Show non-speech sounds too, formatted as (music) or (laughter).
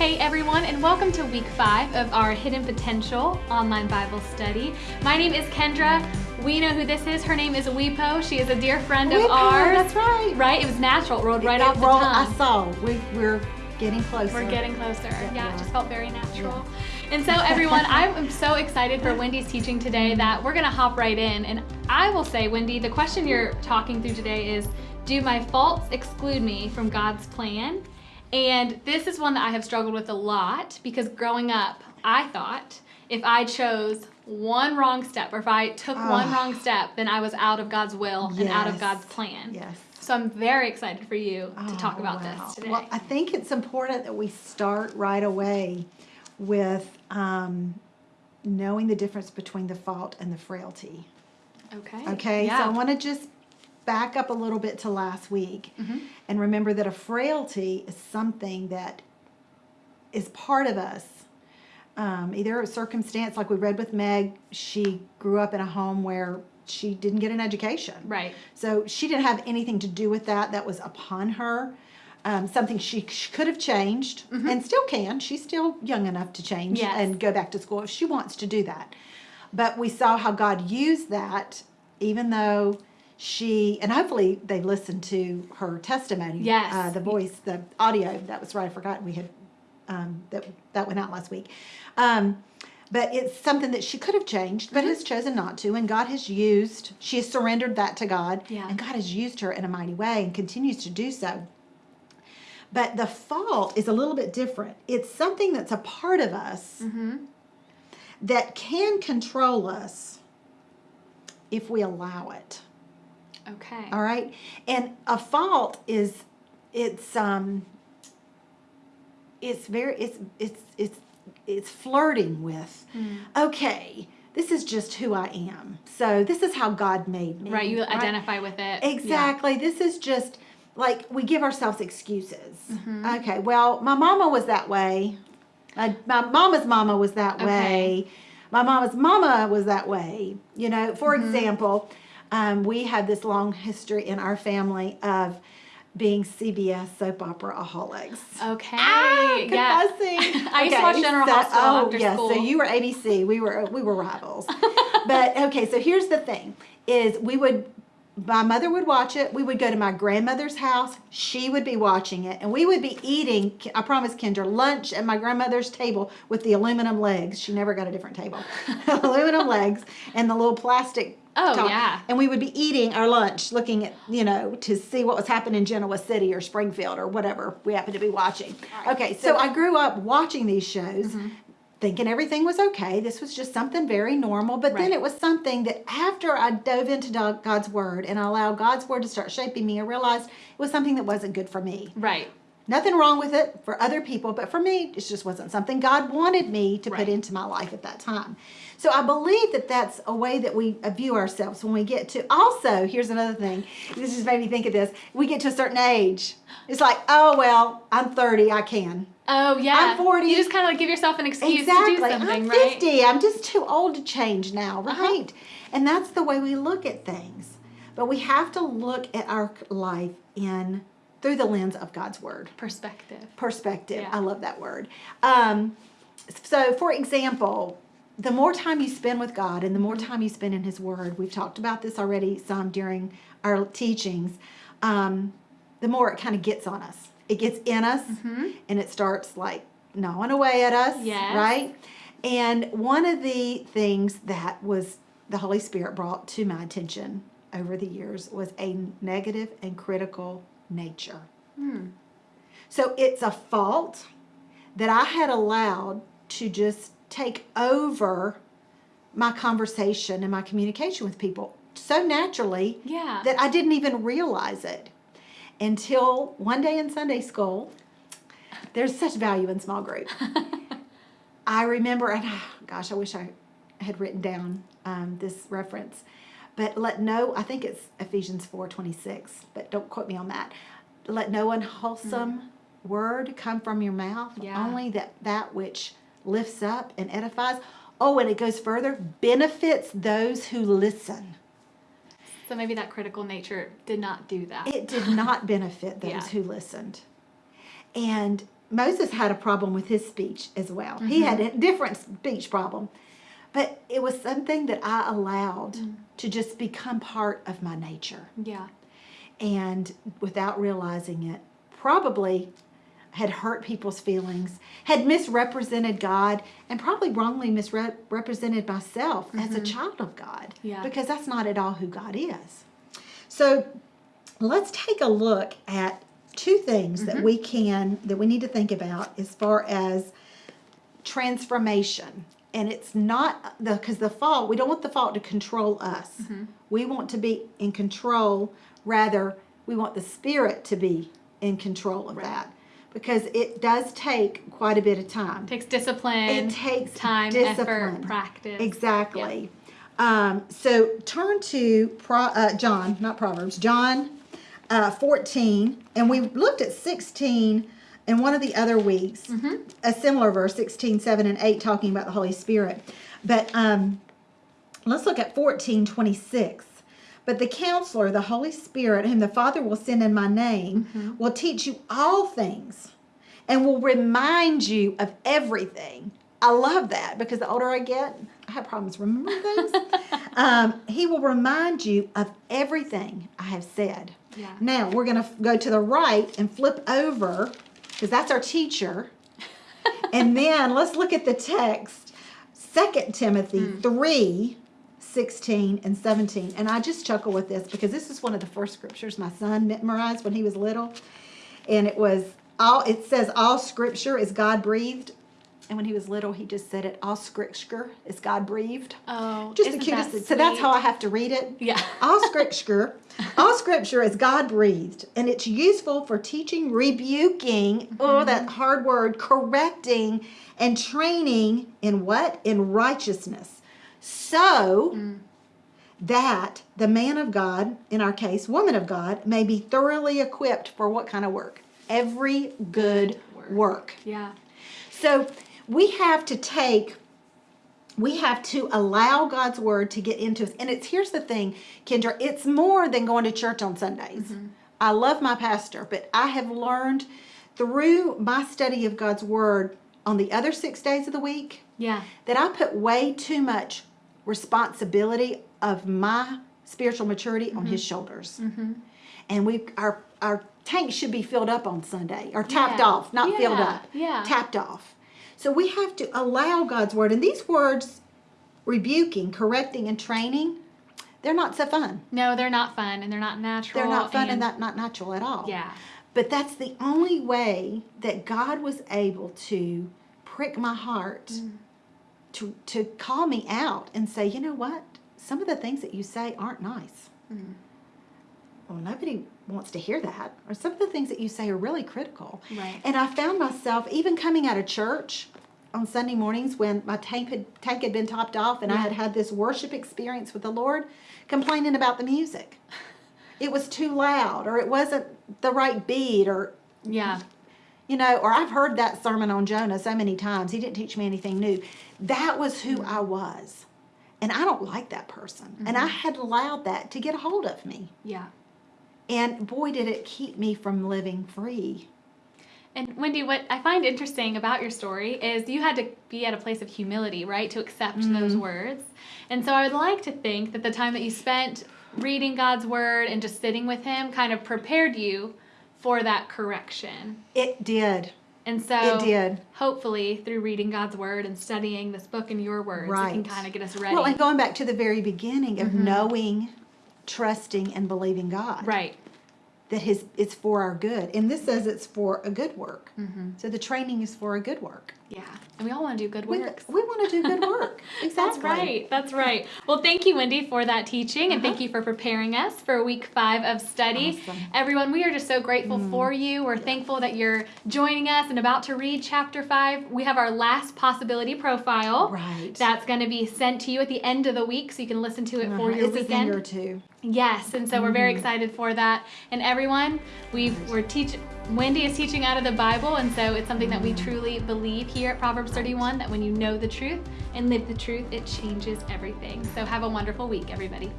Hey everyone, and welcome to week five of our Hidden Potential online Bible study. My name is Kendra. We know who this is. Her name is Weepo. She is a dear friend of Weepo, ours. that's right. Right? It was natural. It rolled right It off the rolled- tongue. I saw. We, we're getting closer. We're getting closer. Yeah, Yeah, it just felt very natural. And so, everyone, (laughs) I'm so excited for Wendy's teaching today that we're going to hop right in. And I will say, Wendy, the question you're talking through today is Do my faults exclude me from God's plan? And this is one that I have struggled with a lot because growing up, I thought if I chose one wrong step or if I took one Ah. wrong step, then I was out of God's will and out of God's plan. Yes. So I'm very excited for you to talk Oh, about wow. this today. Well, I think it's important that we start right away with um, knowing the difference between the fault and the frailty. okay. Okay, Yeah. so I want to just back up a little bit to last week Mhm. and remember that a frailty is something that is part of us. Um, either a circumstance, like we read with Meg, she grew up in a home where she didn't get an education. Right. So she didn't have anything to do with that. That was upon her. Um, something she, she could have changed and still can. She's still young enough to change Yes. and go back to school if she wants to do that. But we saw how God used that, even though she, and hopefully they listened to her testimony. Yes. Uh, the voice, the audio. That was right. I forgot we had um, that that went out last week. Um, but it's something that she could have changed, but has chosen not to. And God has used, she has surrendered that to God. Yeah. And God has used her in a mighty way and continues to do so. But the fault is a little bit different. It's something that's a part of us Mm-hmm. that can control us if we allow it. Okay. All right. And a fault is it's um it's very it's it's it's it's flirting with Mm. okay, this is just who I am. So this is how God made me. Right. You identify with it. Exactly. This is just like we give ourselves excuses. Mhm. Okay, well, my mama was that way. My, my mama's mama was that Okay. way. My mama's mama was that way. You know, for Mhm. example, um, we had this long history in our family of being CBS soap opera aholics. Yeah. Okay. Ah, yeah. confessing. (laughs) I used to watch General Hospital oh, after yes. school. So you were ABC. We were we were rivals. (laughs) but okay, so here's the thing: is we would. My mother would watch it. We would go to my grandmother's house. She would be watching it, and we would be eating. I promise, Kendra, lunch at my grandmother's table with the aluminum legs. She never got a different table. (laughs) aluminum legs and the little plastic. Oh, top. yeah. And we would be eating our lunch, looking at you know to see what was happening in Genoa City or Springfield or whatever we happened to be watching. Right. Okay, so I grew up watching these shows, Mhm. thinking everything was okay. This was just something very normal. But then it was something that after I dove into God's Word and I allowed God's Word to start shaping me, I realized it was something that wasn't good for me. Right. Nothing wrong with it for other people, but for me, it just wasn't something God wanted me to Right. put into my life at that time. So I believe that that's a way that we view ourselves when we get to. Also, here's another thing. This just made me think of this. We get to a certain age. It's like, oh well, I'm 30, I can. Oh yeah. I'm 40. You just kind of like give yourself an excuse exactly. to do something, I'm right? 50. I'm just too old to change now, Uh-huh. right? And that's the way we look at things. But we have to look at our life in through the lens of God's word Perspective. perspective. Yeah. I love that word. Um, so, for example, the more time you spend with God and the more time you spend in His Word, we've talked about this already some during our teachings, um, the more it kind of gets on us. It gets in us Mhm. and it starts like gnawing away at us, Yes. right? And one of the things that was the Holy Spirit brought to my attention over the years was a negative and critical nature. Hmm. So it's a fault that I had allowed to just take over my conversation and my communication with people so naturally Yeah. that I didn't even realize it until one day in Sunday school. There's such value in small group. (laughs) I remember, and ah, gosh, I wish I had written down um, this reference. But let no, I think it's Ephesians four twenty six. But don't quote me on that. Let no unwholesome mm-hmm. word come from your mouth. Yeah. Only that that which lifts up and edifies. Oh, and it goes further. Benefits those who listen. so maybe that critical nature did not do that. It did not (laughs) benefit those Yeah. who listened. And Moses had a problem with his speech as well. He mm-hmm. had a different speech problem. But it was something that I allowed mm. to just become part of my nature. Yeah. And without realizing it, probably had hurt people's feelings, had misrepresented God, and probably wrongly misrepresented myself as a mm-hmm. child of God. Yeah. Because that's not at all who God is. So let's take a look at two things that mm-hmm. we can that we need to think about as far as transformation and it's not the because the fault we don't want the fault to control us we want to be in control rather we want the spirit to be in control of Right. that because it does take quite a bit of time it takes discipline. it takes time, discipline. effort, practice. Exactly. Um, so turn to Pro, uh, John, not Proverbs, John uh, 14, and we looked at 16 in one of the other weeks, Mm-hmm. a similar verse, 16, 7, and 8, talking about the Holy Spirit. But um, let's look at 14, 26. But the counselor, the Holy Spirit, whom the Father will send in my name, Mm-hmm. will teach you all things and will remind you of everything. I love that because the older I get, I have problems remembering things. (laughs) um, he will remind you of everything I have said. Yeah. Now we're going to go to the right and flip over because that's our teacher. and then let's look at the text 2 Timothy hmm. 3 16 and 17. And I just chuckle with this because this is one of the first scriptures my son memorized when he was little. And it was all it says all scripture is God breathed. And when he was little, he just said it all scripture is God breathed. Oh, Just the cutest. that So that's how I have to read it. Yeah. (laughs) All scripture, all scripture is God breathed, and it's useful for teaching, rebuking, oh, that hard word, correcting, and training in what? In righteousness. So that the man of God, in our case, woman of God, may be thoroughly equipped for what kind of work? Every good work. work. Yeah. So we have to take, we have to allow God's word to get into us. And it's here's the thing, Kendra, it's more than going to church on Sundays. Mm-hmm. I love my pastor, but I have learned through my study of God's word on the other six days of the week Yeah. that I put way too much responsibility of my spiritual maturity on his mm-hmm. shoulders. Mm-hmm. And we our our tank should be filled up on Sunday or tapped Yeah. off, not filled up. Yeah. Tapped off. So we have to allow God's word and these words rebuking, correcting and training, they're not so fun. No, they're not fun and they're not natural. They're not fun and, that not natural at all. Yeah. But that's the only way that God was able to prick my heart Mm. to, to call me out and say, you know what? Some of the things that you say aren't nice. Mm. Well, nobody wants to hear that. Or some of the things that you say are really critical. Right. And I found myself even coming out of church on Sunday mornings when my tank had, tank had been topped off and I had had this worship experience with the Lord, complaining about the music. (laughs) It was too loud, or it wasn't the right beat, or Yeah. you know, or I've heard that sermon on Jonah so many times. He didn't teach me anything new. That was who mm-hmm. I was. And I don't like that person. And mm-hmm. I had allowed that to get a hold of me. Yeah. And boy, did it keep me from living free. And Wendy, what I find interesting about your story is you had to be at a place of humility, right, to accept mm-hmm. those words. And so I would like to think that the time that you spent reading God's word and just sitting with Him kind of prepared you for that correction. It did. And so It did. hopefully through reading God's word and studying this book in your words, it can kind of get us ready. Well, and going back to the very beginning of mm-hmm. knowing, trusting, and believing God. right. That his it's for our good. And this says it's for a good work. Mm-hmm. So the training is for a good work. Yeah. And we all want to do good We, works. we want to do good work. (laughs) Exactly. That's right. That's right. Well, thank you, Wendy, for that teaching, and thank uh-huh. you for preparing us for week five of study. Awesome. Everyone, we are just so grateful mm. for you. We're thankful that you're joining us and about to read chapter five. We have our last possibility profile. Right. That's going to be sent to you at the end of the week, so you can listen to it uh-huh, for Uh-huh. your it's a thing or two. Yes, and so we're very mm. excited for that. And everyone, we we're teaching. Wendy is teaching out of the Bible, and so it's something that we truly believe here at Proverbs 31 that when you know the truth and live the truth, it changes everything. So have a wonderful week, everybody.